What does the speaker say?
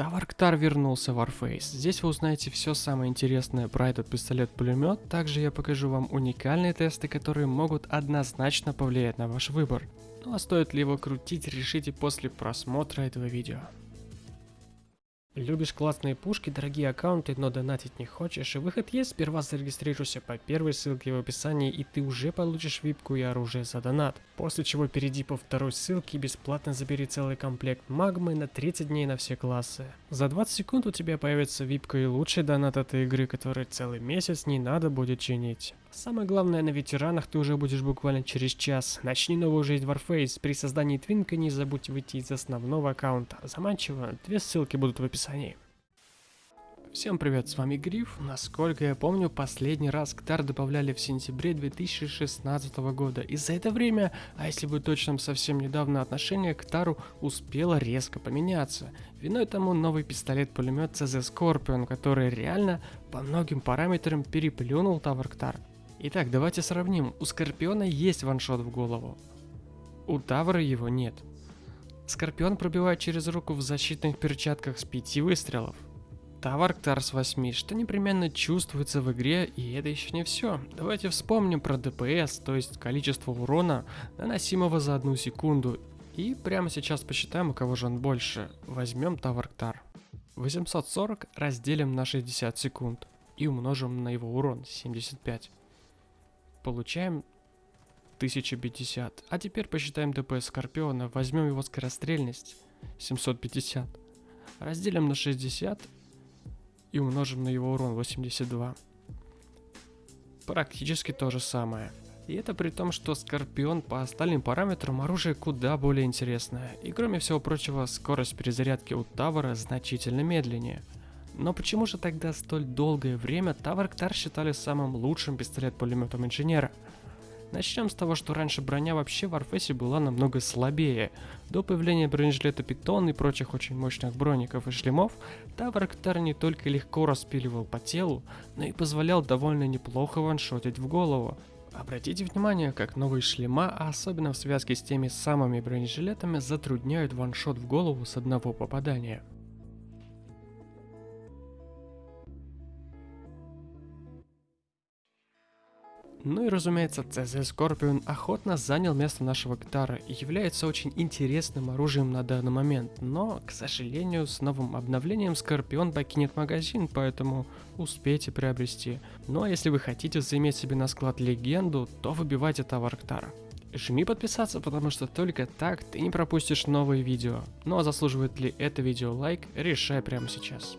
Таварктар вернулся в Warface. Здесь вы узнаете все самое интересное про этот пистолет-пулемет. Также я покажу вам уникальные тесты, которые могут однозначно повлиять на ваш выбор. Ну а стоит ли его крутить, решите после просмотра этого видео. Любишь классные пушки, дорогие аккаунты, но донатить не хочешь, выход есть, сперва зарегистрируйся по первой ссылке в описании, и ты уже получишь випку и оружие за донат. После чего перейди по второй ссылке и бесплатно забери целый комплект магмы на 30 дней на все классы. За 20 секунд у тебя появится випка и лучший донат этой игры, который целый месяц не надо будет чинить. Самое главное, на ветеранах ты уже будешь буквально через час. Начни новую жизнь в Warface. При создании твинка не забудь выйти из основного аккаунта. Заманчиво, две ссылки будут в описании. Всем привет, с вами Гриф. Насколько я помню, последний раз КТАР добавляли в сентябре 2016 года. И за это время, а если быть точным, совсем недавно отношение к КТАРу успело резко поменяться. Виной тому новый пистолет-пулемет CZ Scorpion, который реально по многим параметрам переплюнул Тавр КТАР. Итак, давайте сравним. У Скорпиона есть ваншот в голову. У Тавра его нет. Скорпион пробивает через руку в защитных перчатках с 5 выстрелов. Тавар Ктарс 8, что непременно чувствуется в игре, и это еще не все. Давайте вспомним про ДПС, то есть количество урона, наносимого за одну секунду. И прямо сейчас посчитаем, у кого же он больше. Возьмем Тавар Ктар. 840 разделим на 60 секунд и умножим на его урон 75. Получаем 1050. А теперь посчитаем ДПС Скорпиона, возьмем его скорострельность 750. Разделим на 60 и умножим на его урон 82. Практически то же самое. И это при том, что Скорпион по остальным параметрам оружие куда более интересное. И кроме всего прочего, скорость перезарядки у Тавара значительно медленнее. Но почему же тогда столь долгое время Тавар Ктар считали самым лучшим пистолет-пулеметом инженера? Начнем с того, что раньше броня вообще в Арфесе была намного слабее. До появления бронежилета Питон и прочих очень мощных броников и шлемов, Таврактар не только легко распиливал по телу, но и позволял довольно неплохо ваншотить в голову. Обратите внимание, как новые шлема, а особенно в связке с теми самыми бронежилетами, затрудняют ваншот в голову с одного попадания. Ну и разумеется, CZ Scorpion охотно занял место нашего гитара и является очень интересным оружием на данный момент, но, к сожалению, с новым обновлением Скорпион покинет магазин, поэтому успейте приобрести. Ну а если вы хотите заиметь себе на склад легенду, то выбивайте товар Ктара. Жми подписаться, потому что только так ты не пропустишь новые видео. Ну а заслуживает ли это видео лайк, решай прямо сейчас.